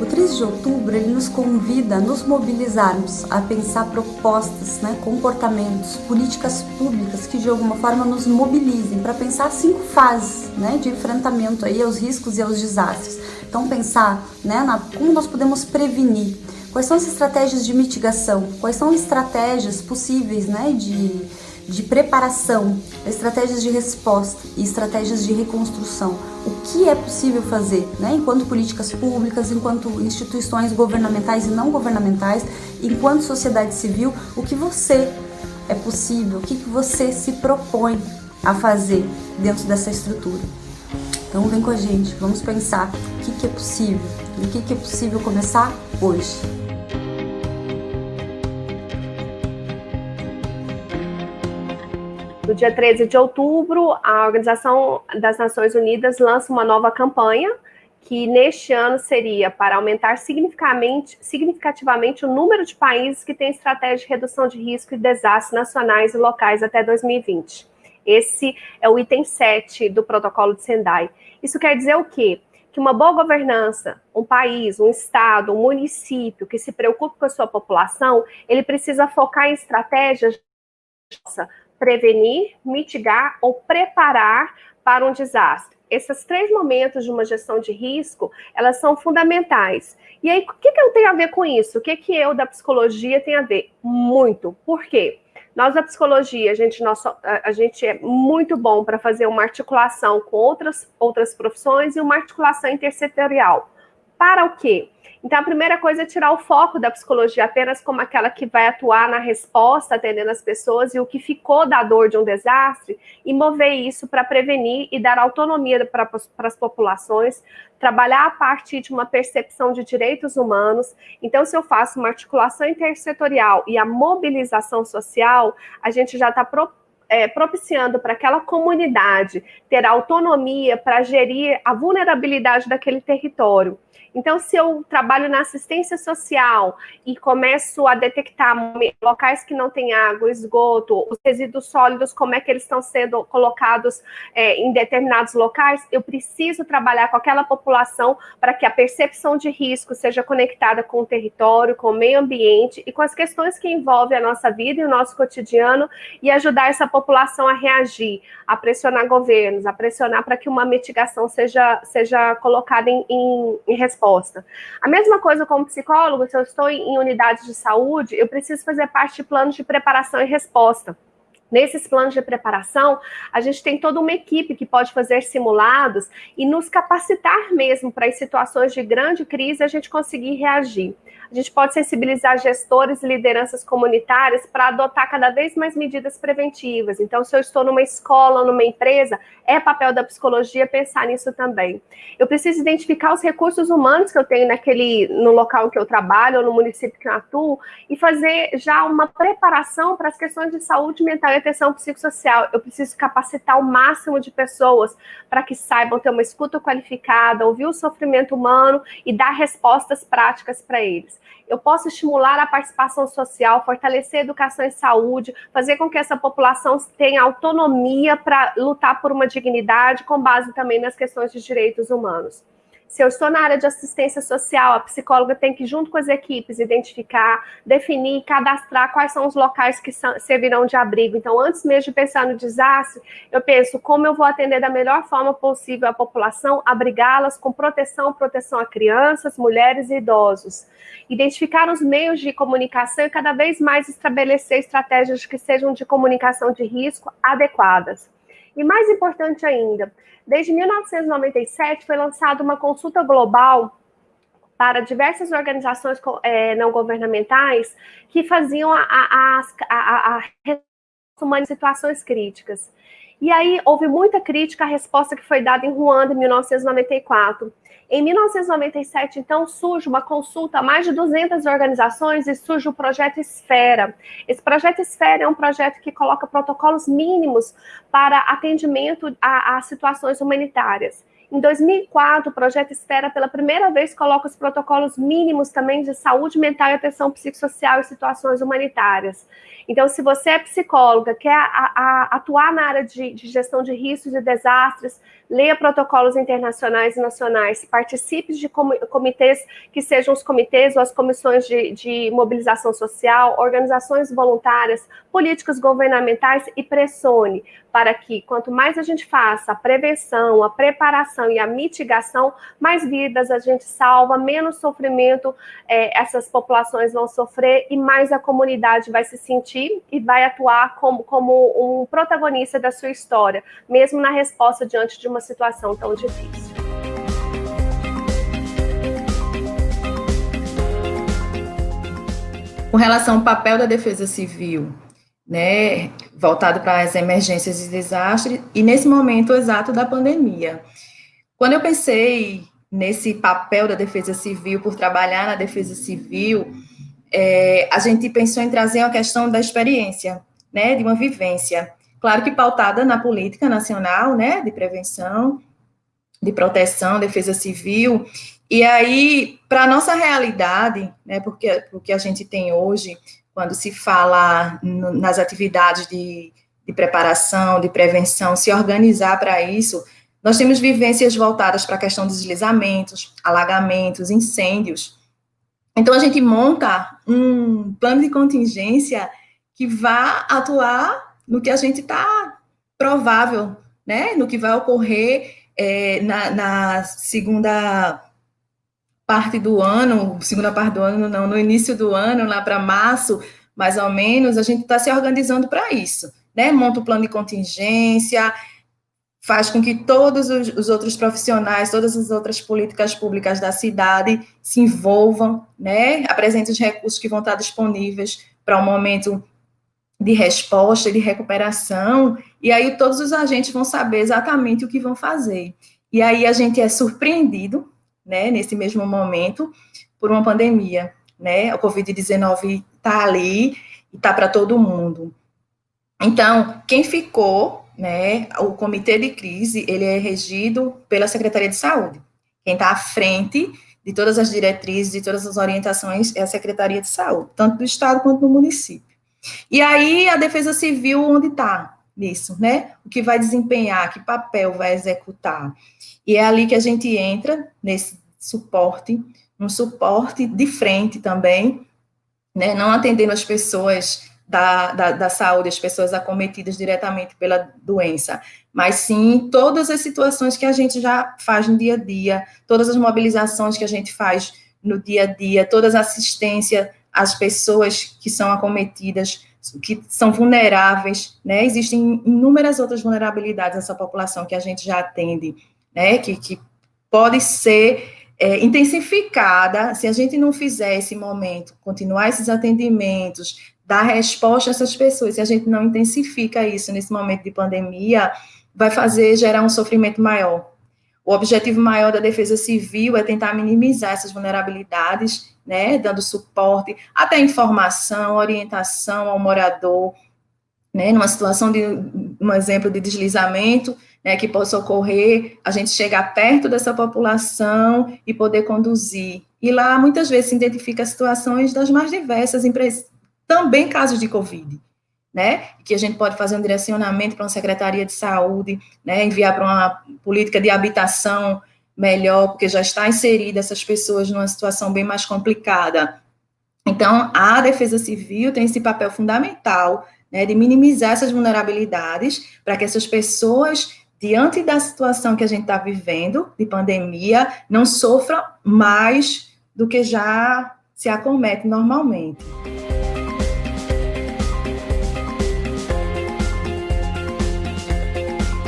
O 13 de outubro ele nos convida a nos mobilizarmos, a pensar propostas, né, comportamentos, políticas públicas que de alguma forma nos mobilizem para pensar cinco fases né, de enfrentamento aí aos riscos e aos desastres. Então pensar né, na, como nós podemos prevenir, quais são as estratégias de mitigação, quais são estratégias possíveis né, de, de preparação, estratégias de resposta e estratégias de reconstrução o que é possível fazer, né? enquanto políticas públicas, enquanto instituições governamentais e não governamentais, enquanto sociedade civil, o que você é possível, o que, você se propõe a fazer dentro dessa estrutura. Então vem com a gente, vamos pensar o que, é possível, o que é possível começar hoje. No dia 13 de outubro, a Organização das Nações Unidas lança uma nova campanha, que neste ano seria para aumentar significativamente, o número de países que têm estratégia de redução de risco e desastres nacionais e locais até 2020. Esse é o item 7 do protocolo de Sendai. Isso quer dizer o quê? Que uma boa governança, um país, um estado, um município que se preocupe com a sua população, ele precisa focar em estratégias prevenir, mitigar ou preparar para um desastre. Esses três momentos de uma gestão de risco, elas são fundamentais. E aí, o que, que eu tenho a ver com isso? O que, que eu da psicologia tenho a ver? Muito. Por quê? Nós da psicologia, a gente, a gente é muito bom para fazer uma articulação com outras, outras profissões e uma articulação intersetorial. Para o quê? Então, a primeira coisa é tirar o foco da psicologia apenas como aquela que vai atuar na resposta, atendendo as pessoas e o que ficou da dor de um desastre, e mover isso para prevenir e dar autonomia para as populações, trabalhar a partir de uma percepção de direitos humanos. Então, se eu faço uma articulação intersetorial e a mobilização social, a gente já está é, propiciando para aquela comunidade ter autonomia para gerir a vulnerabilidade daquele território. Então, se eu trabalho na assistência social e começo a detectar locais que não têm água, esgoto, os resíduos sólidos, como é que eles estão sendo colocados é, em determinados locais, eu preciso trabalhar com aquela população para que a percepção de risco seja conectada com o território, com o meio ambiente e com as questões que envolvem a nossa vida e o nosso cotidiano e ajudar essa população a reagir, a pressionar governos, a pressionar para que uma mitigação seja, seja colocada em, em, em resposta. A mesma coisa como psicólogo, se eu estou em unidades de saúde, eu preciso fazer parte de planos de preparação e resposta. Nesses planos de preparação, a gente tem toda uma equipe que pode fazer simulados e nos capacitar mesmo para, em situações de grande crise, a gente conseguir reagir a gente pode sensibilizar gestores e lideranças comunitárias para adotar cada vez mais medidas preventivas. Então, se eu estou numa escola, numa empresa, é papel da psicologia pensar nisso também. Eu preciso identificar os recursos humanos que eu tenho naquele, no local que eu trabalho, ou no município que eu atuo, e fazer já uma preparação para as questões de saúde mental atenção psicossocial. Eu preciso capacitar o máximo de pessoas para que saibam ter uma escuta qualificada, ouvir o sofrimento humano e dar respostas práticas para eles eu posso estimular a participação social, fortalecer a educação e saúde, fazer com que essa população tenha autonomia para lutar por uma dignidade, com base também nas questões de direitos humanos. Se eu estou na área de assistência social, a psicóloga tem que, junto com as equipes, identificar, definir, cadastrar quais são os locais que servirão de abrigo. Então, antes mesmo de pensar no desastre, eu penso como eu vou atender da melhor forma possível a população, abrigá-las com proteção, proteção a crianças, mulheres e idosos. Identificar os meios de comunicação e cada vez mais estabelecer estratégias que sejam de comunicação de risco adequadas. E mais importante ainda, desde 1997 foi lançada uma consulta global para diversas organizações é, não governamentais que faziam a, a, a, a, a situações críticas. E aí houve muita crítica à resposta que foi dada em Ruanda em 1994. Em 1997, então, surge uma consulta a mais de 200 organizações e surge o projeto Esfera. Esse projeto Esfera é um projeto que coloca protocolos mínimos para atendimento a, a situações humanitárias. Em 2004, o projeto Espera, pela primeira vez, coloca os protocolos mínimos também de saúde mental e atenção psicossocial em situações humanitárias. Então, se você é psicóloga, quer a, a, atuar na área de, de, gestão de riscos e desastres, leia protocolos internacionais e nacionais, participe de comitês que sejam os comitês ou as comissões de, de mobilização social, organizações voluntárias, políticas governamentais e pressione para que, quanto mais a gente faça a prevenção, a preparação e a mitigação, mais vidas a gente salva, menos sofrimento é, essas populações vão sofrer e mais a comunidade vai se sentir e vai atuar como, como um protagonista da sua história, mesmo na resposta diante de uma situação tão difícil. Com relação ao papel da defesa civil né, voltado para as emergências e desastres, e nesse momento exato da pandemia. Quando eu pensei nesse papel da defesa civil, por trabalhar na defesa civil, é, a gente pensou em trazer a questão da experiência, né, de uma vivência, claro que pautada na política nacional, né, de prevenção, de proteção, defesa civil, e aí, para a nossa realidade, né, porque, porque a gente tem hoje, quando se fala no, nas atividades de, de preparação, de prevenção, se organizar para isso, nós temos vivências voltadas para a questão dos deslizamentos, alagamentos, incêndios. Então, a gente monta um plano de contingência que vá atuar no que a gente está provável, né? No que vai ocorrer é, na, na, segunda parte do ano, segunda parte do ano, não, no início do ano, lá para março, mais ou menos, a gente está se organizando para isso, né? Monta o plano de contingência, faz com que todos os, os, outros profissionais, todas as outras políticas públicas da cidade se envolvam, né? Apresentem os recursos que vão estar disponíveis para o um momento de resposta, de recuperação, e aí todos os agentes vão saber exatamente o que vão fazer. E aí a gente é surpreendido né, nesse mesmo momento, por uma pandemia, né? A Covid-19 está ali e está para todo mundo. Então, quem ficou, né, o comitê de crise, ele é regido pela Secretaria de Saúde. Quem está à frente de todas as diretrizes, de todas as orientações, é a Secretaria de Saúde, tanto do Estado quanto do município. E aí, a Defesa Civil, onde está nisso, né? O que vai desempenhar, que papel vai executar. E é ali que a gente entra nesse suporte, um suporte de frente também, né, não atendendo as pessoas da, da, da, saúde, as pessoas acometidas diretamente pela doença, mas sim todas as situações que a gente já faz no dia a dia, todas as mobilizações que a gente faz no dia a dia, todas as assistência às pessoas que são acometidas, que são vulneráveis, né? Existem inúmeras outras vulnerabilidades nessa população que a gente já atende, né, que, que pode ser é, intensificada, se a gente não fizer esse momento, continuar esses atendimentos, dar resposta a essas pessoas, se a gente não intensifica isso nesse momento de pandemia, vai fazer gerar um sofrimento maior. O objetivo maior da defesa civil é tentar minimizar essas vulnerabilidades, né, dando suporte, até informação, orientação ao morador, né, numa situação de um exemplo de deslizamento, né, que possa ocorrer, a gente chegar perto dessa população e poder conduzir. E lá, muitas vezes, se identifica situações das mais diversas, também casos de Covid, né, que a gente pode fazer um direcionamento para uma secretaria de saúde, né, enviar para uma política de habitação melhor, porque já está inserida essas pessoas numa situação bem mais complicada. Então, a defesa civil tem esse papel fundamental né, de minimizar essas vulnerabilidades para que essas pessoas diante da situação que a gente está vivendo, de pandemia, não sofra mais do que já se acomete normalmente.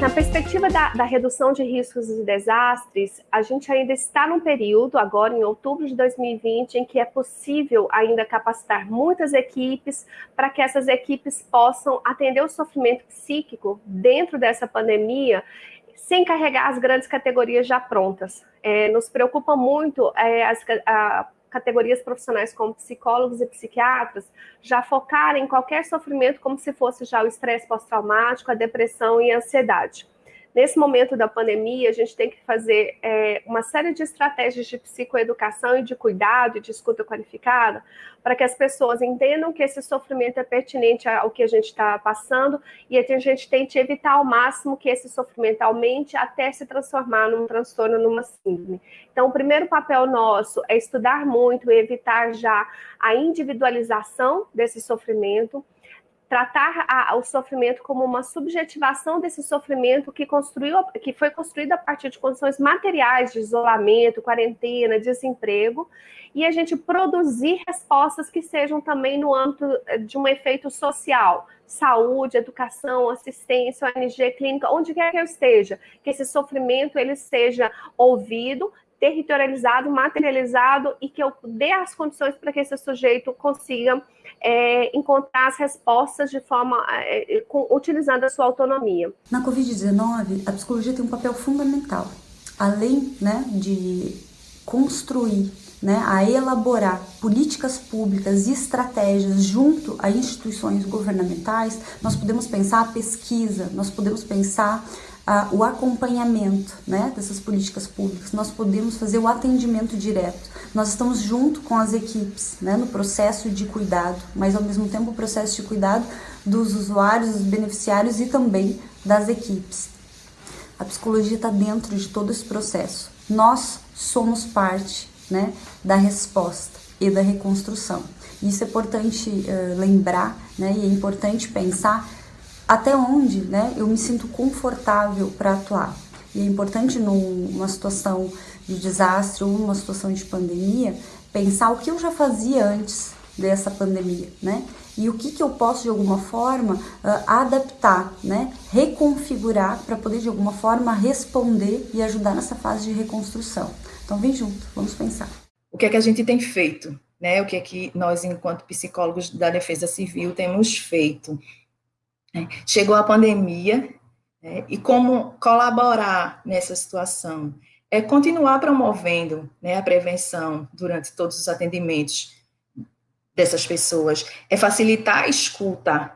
Na perspectiva da, da, redução de riscos e desastres, a gente ainda está num período, agora em outubro de 2020, em que é possível ainda capacitar muitas equipes para que essas equipes possam atender o sofrimento psíquico dentro dessa pandemia sem carregar as grandes categorias já prontas. É, nos preocupa muito é, as, a, categorias profissionais como psicólogos e psiquiatras já focarem em qualquer sofrimento como se fosse já o estresse pós-traumático, a depressão e a ansiedade. Nesse momento da pandemia, a gente tem que fazer é, uma série de estratégias de psicoeducação e de cuidado e de escuta qualificada para que as pessoas entendam que esse sofrimento é pertinente ao que a gente está passando e a gente tente evitar ao máximo que esse sofrimento aumente até se transformar num transtorno, numa síndrome. Então, o primeiro papel nosso é estudar muito e evitar já a individualização desse sofrimento, tratar a, o sofrimento como uma subjetivação desse sofrimento que, construiu, que foi construído a partir de condições materiais de isolamento, quarentena, desemprego, e a gente produzir respostas que sejam também no âmbito eh, de um efeito social, saúde, educação, assistência, ONG, clínica, onde quer que eu esteja, que esse sofrimento ele seja ouvido, territorializado, materializado e que eu dê as condições para que esse sujeito consiga é, encontrar as respostas de forma é, com, utilizando a sua autonomia. Na Covid-19, a psicologia tem um papel fundamental, além né, de construir, né, a elaborar políticas públicas e estratégias junto a instituições governamentais, nós podemos pensar a pesquisa, nós podemos pensar o acompanhamento né, dessas políticas públicas, nós podemos fazer o atendimento direto. Nós estamos junto com as equipes né, no processo de cuidado, mas ao mesmo tempo o processo de cuidado dos usuários, dos beneficiários e também das equipes. A psicologia está dentro de todo esse processo. Nós somos parte né, da resposta e da reconstrução. Isso é importante uh, lembrar né, e é importante pensar até onde né, eu me sinto confortável para atuar. E é importante numa situação de desastre ou numa situação de pandemia, pensar o que eu já fazia antes dessa pandemia, né? E o que, que eu posso de alguma forma uh, adaptar, né? Reconfigurar para poder de alguma forma responder e ajudar nessa fase de reconstrução. Então vem junto, vamos pensar. O que é que a gente tem feito, né? O que é que nós, enquanto psicólogos da Defesa Civil, temos feito? Né? Chegou a pandemia, né? e como colaborar nessa situação? É continuar promovendo né, a prevenção durante todos os atendimentos dessas pessoas, é facilitar a escuta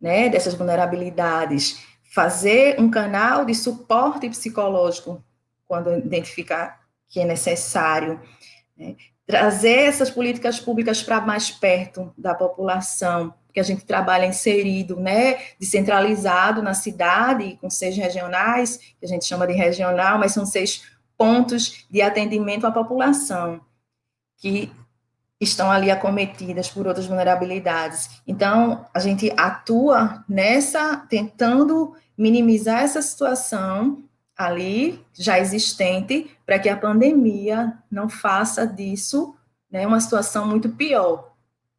né, dessas vulnerabilidades, fazer um canal de suporte psicológico quando identificar que é necessário, né, trazer essas políticas públicas para mais perto da população, porque a gente trabalha inserido, né, descentralizado na cidade, com seis regionais, que a gente chama de regional, mas são seis pontos de atendimento à população, que estão ali acometidas por outras vulnerabilidades. Então, a gente atua nessa, tentando minimizar essa situação ali, já existente, para que a pandemia não faça disso né, uma situação muito pior,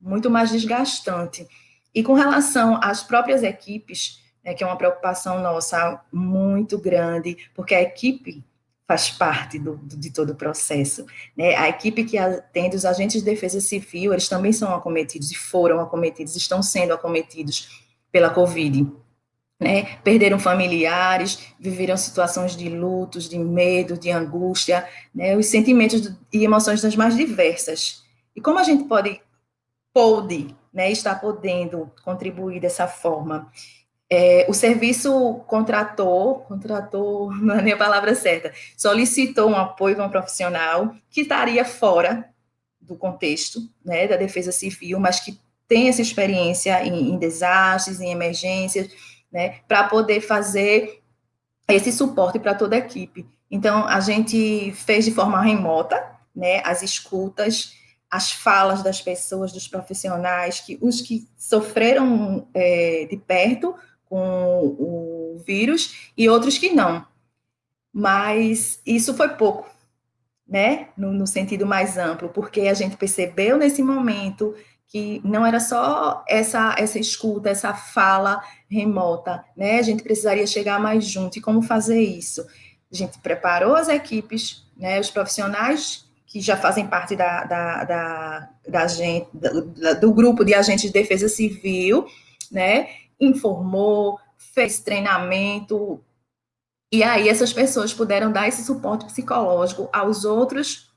muito mais desgastante. E com relação às próprias equipes, né, que é uma preocupação nossa muito grande, porque a equipe faz parte do, de todo o processo. Né? A equipe que atende os agentes de defesa civil, eles também são acometidos e foram acometidos, estão sendo acometidos pela Covid. Né? Perderam familiares, viveram situações de lutos, de medo, de angústia, né? os sentimentos e emoções das mais diversas. E como a gente pode, pode, né, estar podendo contribuir dessa forma? É, o serviço contratou, contratou, não é nem a palavra certa, solicitou um apoio de um profissional que estaria fora do contexto né, da defesa civil, mas que tem essa experiência em, em desastres, em emergências, né, para poder fazer esse suporte para toda a equipe. Então, a gente fez de forma remota, né, as escutas, as falas das pessoas, dos profissionais, que os que sofreram é, de perto, com o vírus e outros que não. Mas isso foi pouco, né? No, no, sentido mais amplo, porque a gente percebeu nesse momento que não era só essa, essa escuta, essa fala remota, né? A gente precisaria chegar mais junto. E como fazer isso? A gente preparou as equipes, né? Os profissionais que já fazem parte da, da, da, da gente, do grupo de agentes de defesa civil, né? informou, fez treinamento, e aí essas pessoas puderam dar esse suporte psicológico aos outros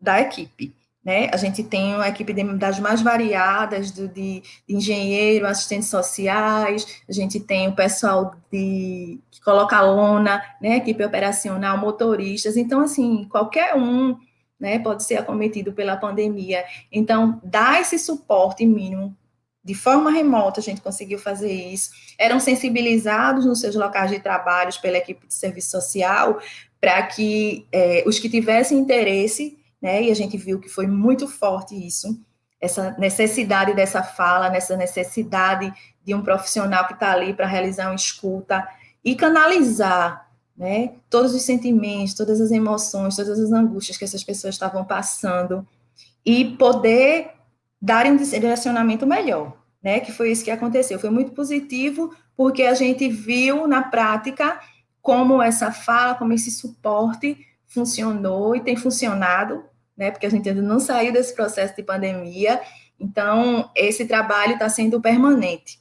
da equipe. né? A gente tem uma equipe de, das mais variadas, de, de engenheiro, assistentes sociais, a gente tem o pessoal de, que coloca lona, né? equipe operacional, motoristas. Então, assim, qualquer um né, pode ser acometido pela pandemia. Então, dar esse suporte mínimo de forma remota, a gente conseguiu fazer isso. Eram sensibilizados nos seus locais de trabalho pela equipe de serviço social para que é, os que tivessem interesse, né, e a gente viu que foi muito forte isso, essa necessidade dessa fala, nessa necessidade de um profissional que está ali para realizar uma escuta e canalizar né, todos os sentimentos, todas as emoções, todas as angústias que essas pessoas estavam passando e poder dar um direcionamento melhor né? Que foi isso que aconteceu. Foi muito positivo, porque a gente viu na prática como essa fala, como esse suporte funcionou e tem funcionado, né? Porque a gente ainda não saiu desse processo de pandemia. Então, esse trabalho está sendo permanente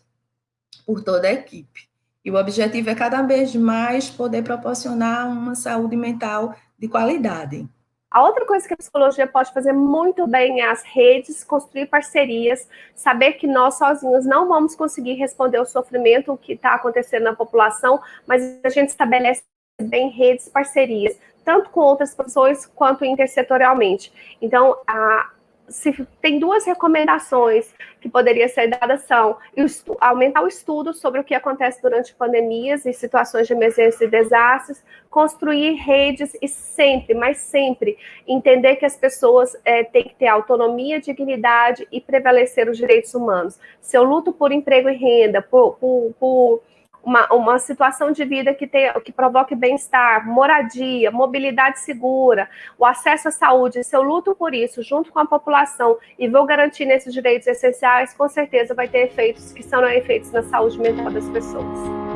por toda a equipe. E o objetivo é cada vez mais poder proporcionar uma saúde mental de qualidade. A outra coisa que a psicologia pode fazer muito bem é as redes, construir parcerias, saber que nós sozinhos não vamos conseguir responder ao sofrimento que está acontecendo na população, mas a gente estabelece bem redes, parcerias, tanto com outras pessoas quanto intersetorialmente. Então, a, se tem duas recomendações que poderiam ser dadas são aumentar o estudo sobre o que acontece durante pandemias e situações de emergência e desastres, construir redes e sempre, mas sempre, entender que as pessoas é, têm que ter autonomia, dignidade e prevalecer os direitos humanos. Se eu luto por emprego e renda, por, por, por uma, uma situação de vida que, tenha, que provoque bem-estar, moradia, mobilidade segura, o acesso à saúde, se eu luto por isso junto com a população e vou garantir nesses direitos essenciais, com certeza vai ter efeitos que são efeitos na saúde mental das pessoas.